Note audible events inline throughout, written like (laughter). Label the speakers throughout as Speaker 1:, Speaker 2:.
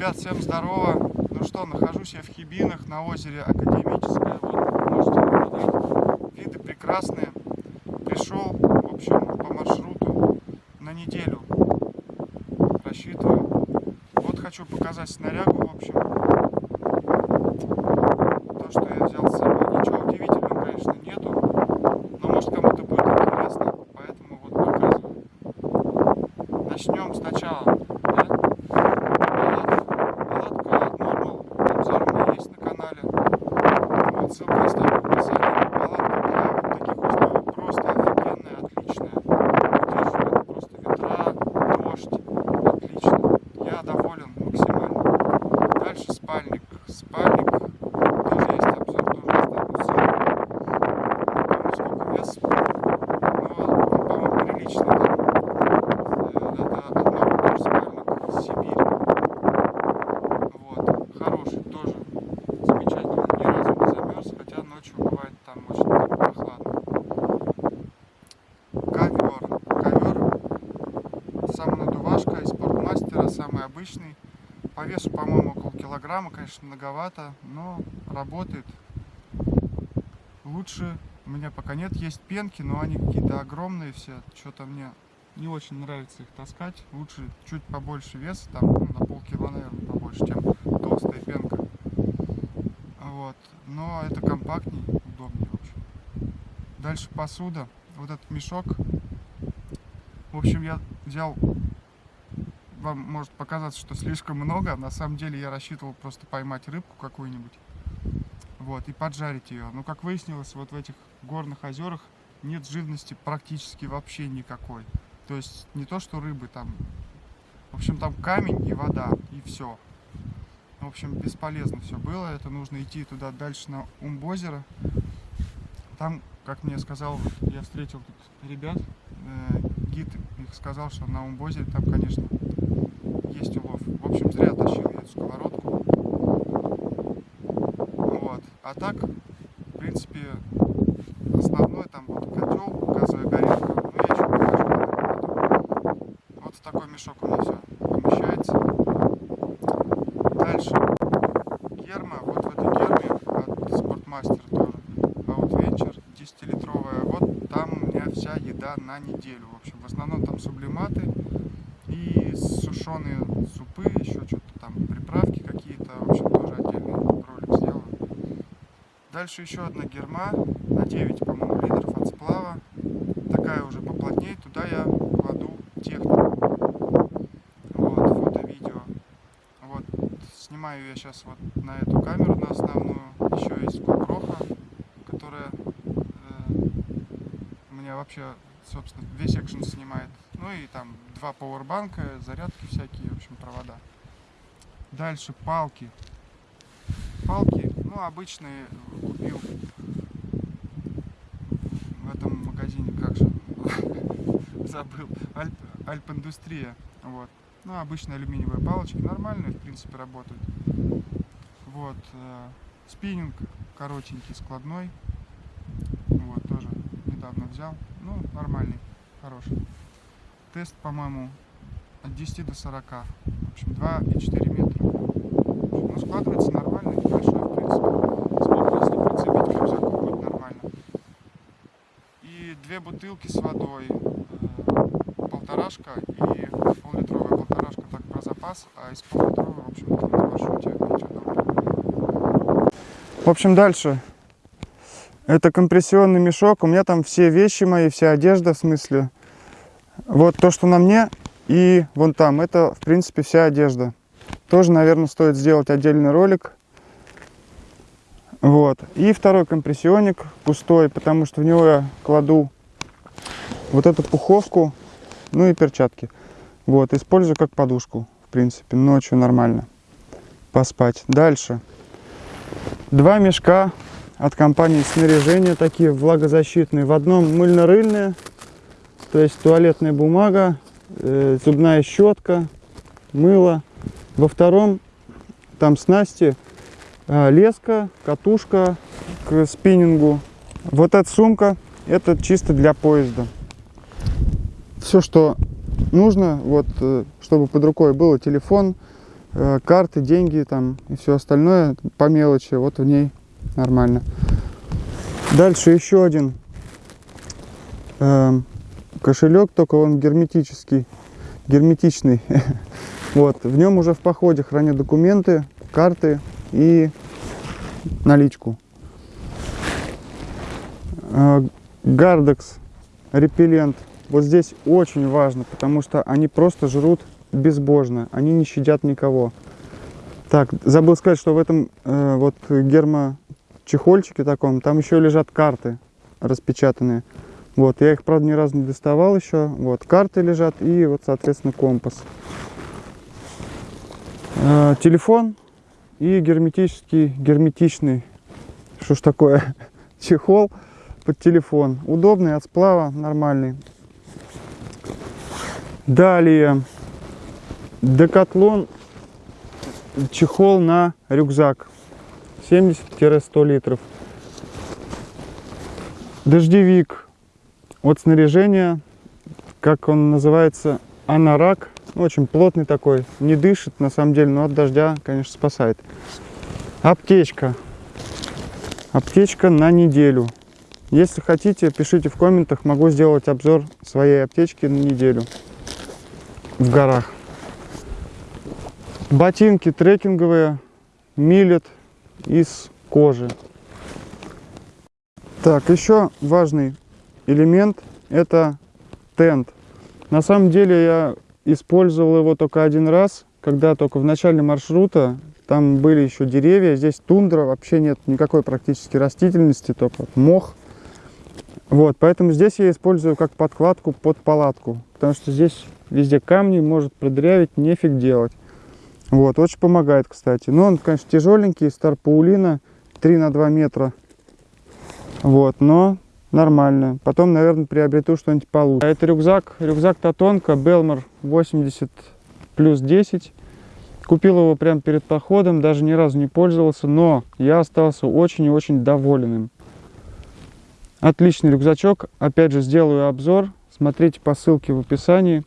Speaker 1: Ребят, всем здорово. Ну что, нахожусь я в Хибинах на озере Академическое. Вот. Виды прекрасные. Пришел, в общем, по маршруту на неделю. Рассчитываю. Вот хочу показать снарягу, в общем. То, что я взял с собой. Ничего удивительного, конечно, нету. Но может кому-то будет интересно, поэтому вот показываю. Начнем сначала. да? Палатка, палатка Normal. Обзор у меня есть на канале. Вот ссылка оставлю в описании. Палатка для вот таких условий просто офигенная, отличная. Выдерживает просто ветра, дождь. Отлично. Я доволен максимально. Дальше спальник. Спальник. Тоже есть обзор, тоже оставлю ссылку. Не помню, сколько вес. Но, по-моему, приличный. Э, Это однорукий спальник Сибирь. Вот, хороший тоже, замечательный, ни разу не замерз, хотя ночью бывает там очень так прохладно. Ковер, ковер, самонадувашка из спортмастера, самый обычный. По весу, по-моему, около килограмма, конечно, многовато, но работает. Лучше у меня пока нет, есть пенки, но они какие-то огромные все, что-то мне не очень нравится их таскать. Лучше чуть побольше веса, там ну, на полкило, наверное, побольше, чем толстая пенка. Вот. Но это компактней, удобнее, в общем. Дальше посуда. Вот этот мешок. В общем, я взял... Вам может показаться, что слишком много. На самом деле я рассчитывал просто поймать рыбку какую-нибудь. Вот, и поджарить ее. Но, как выяснилось, вот в этих горных озерах нет живности практически вообще никакой. То есть не то, что рыбы там. В общем, там камень и вода, и все. В общем, бесполезно все было. Это нужно идти туда дальше на Умбозеро. Там, как мне сказал, я встретил тут ребят, э, гид их сказал, что на Умбозере там, конечно, есть улов. В общем, зря тащил я эту сковородку. Вот. А так, в принципе, основной там вот котел, газовая горелка. Ну, я еще покажу. наверное, потом. Вот в такой мешок у меня все помещается. Дальше. Герма. Вот в этой герме от Спортмастер тоже. Outventure 10-литровая. Вот там у меня вся еда на неделю. В общем, в основном там сублиматы и сушеные супы, еще что-то там, приправки какие-то. В общем, тоже отдельный ролик сделаю. Дальше еще одна герма на 9, по-моему, литров от сплава. Такая уже поплотнее. Туда я кладу технику. Вот, фото-видео. Вот, снимаю я сейчас вот на эту камеру, на основную. Еще есть GoPro, которая э, меня вообще, собственно, весь экшен снимает. Ну и там два пауэрбанка, зарядки всякие, в общем, провода. Дальше палки. Палки, ну, обычные купил в этом магазине, как же, (laughs) забыл, Альп, Альп-индустрия, вот. Ну, обычные алюминиевые палочки, нормальные, в принципе, работают. Вот, э, спиннинг коротенький, складной, вот, тоже недавно взял, ну, нормальный, хороший. Тест, по-моему, от 10 до 40, в общем, 2,4 метра. Ну, складывается нормально, небольшой, в принципе. Сколько, если прицепить к рюкзаку, будет нормально. И две бутылки с водой. э, Полторашка и пол-литровая полторашка так про а из пол-литровой, в общем, там на маршруте доброго. В общем, дальше. Это компрессионный мешок. У меня там все вещи мои, вся одежда, в смысле. Вот то, что на мне, и вон там, это, в принципе, вся одежда. Тоже, наверное, стоит сделать отдельный ролик. Вот. И второй компрессионник пустой, потому что в него я кладу вот эту пуховку, ну и перчатки. Вот, использую как подушку, принципе, ночью нормально поспать. Дальше. Два мешка от компании снаряжения, такие влагозащитные. В одном мыльно-рыльные, то есть туалетная бумага, э, зубная щетка, мыло. Во втором там снасти, э, леска, катушка к спиннингу. Вот эта сумка, это чисто для поезда. Все, что нужно, вот, э, чтобы под рукой было телефон, э, карты, деньги там и все остальное по мелочи, вот в ней нормально. Дальше еще один э, кошелек, только он герметический, герметичный. (laughs) Вот, в нем уже в походе хранят документы, карты и наличку. Гардекс, репеллент. Вот здесь очень важно, потому что они просто жрут безбожно, они не щадят никого. Так, забыл сказать, что в этом э, вот гермочехольчике таком, там еще лежат карты распечатанные. Вот, я их, правда, ни разу не доставал еще. Вот, карты лежат и вот, соответственно, компас. Э, телефон и герметический, герметичный, что ж такое, (laughs) чехол под телефон. Удобный, от сплава, нормальный. Далее, Декатлон, чехол на рюкзак, 70-100 литров. Дождевик от снаряжения, как он называется, анорак, очень плотный такой, не дышит на самом деле, но от дождя, конечно, спасает. Аптечка. Аптечка на неделю. Если хотите, пишите в комментах, могу сделать обзор своей аптечки на неделю в горах. Ботинки трекинговые, милет из кожи. Так, еще важный элемент это тент. На самом деле я использовал его только один раз, когда только в начале маршрута, там были еще деревья, здесь тундра, вообще нет никакой практически растительности, только мох. Вот, поэтому здесь я использую как подкладку под палатку, потому что здесь везде камни, может продырявить, нефиг делать. Вот, очень помогает, кстати. Но он, конечно, тяжеленький, старпаулина, 3 на 2 метра. Вот, но нормально. Потом, наверное, приобрету что-нибудь получше. А это рюкзак, рюкзак Татонка, Белмор 80 плюс 10. Купил его прямо перед походом, даже ни разу не пользовался, но я остался очень и очень доволен им. Отличный рюкзачок, опять же сделаю обзор, смотрите по ссылке в описании.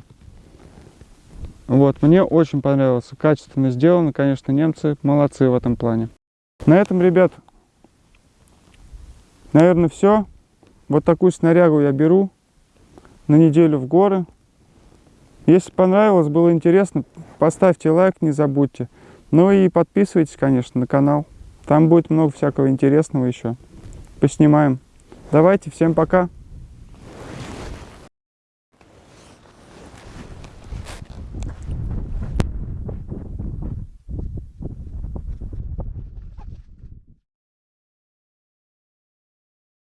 Speaker 1: Вот, мне очень понравился, качественно сделано, конечно, немцы молодцы в этом плане. На этом, ребят, наверное, все. Вот такую снарягу я беру на неделю в горы. Если понравилось, было интересно, поставьте лайк, не забудьте. Ну и подписывайтесь, конечно, на канал. Там будет много всякого интересного еще. Поснимаем. Давайте, всем пока.